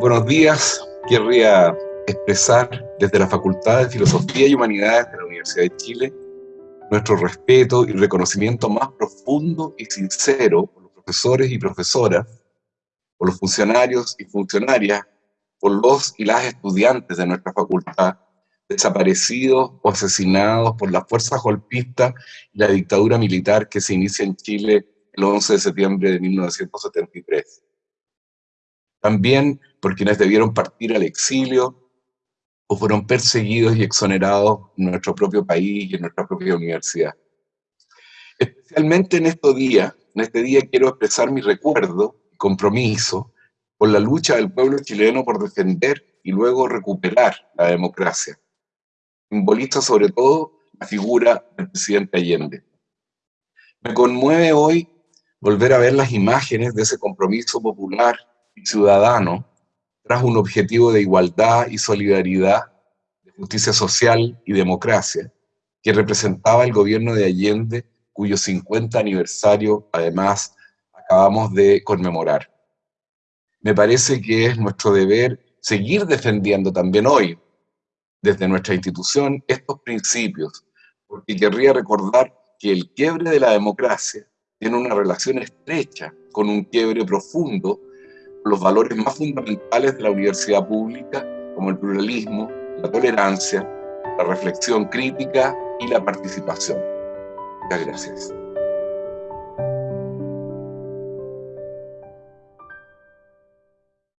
Buenos días, querría expresar desde la Facultad de Filosofía y Humanidades de la Universidad de Chile nuestro respeto y reconocimiento más profundo y sincero por los profesores y profesoras, por los funcionarios y funcionarias, por los y las estudiantes de nuestra facultad, desaparecidos o asesinados por las fuerzas golpistas y la dictadura militar que se inicia en Chile el 11 de septiembre de 1973 también por quienes debieron partir al exilio o fueron perseguidos y exonerados en nuestro propio país y en nuestra propia universidad. Especialmente en estos días, en este día quiero expresar mi recuerdo y compromiso por la lucha del pueblo chileno por defender y luego recuperar la democracia. Simboliza sobre todo la figura del presidente Allende. Me conmueve hoy volver a ver las imágenes de ese compromiso popular ciudadano tras un objetivo de igualdad y solidaridad, de justicia social y democracia, que representaba el gobierno de Allende, cuyo 50 aniversario, además, acabamos de conmemorar. Me parece que es nuestro deber seguir defendiendo también hoy, desde nuestra institución, estos principios, porque querría recordar que el quiebre de la democracia tiene una relación estrecha con un quiebre profundo los valores más fundamentales de la universidad pública, como el pluralismo, la tolerancia, la reflexión crítica y la participación. Muchas gracias.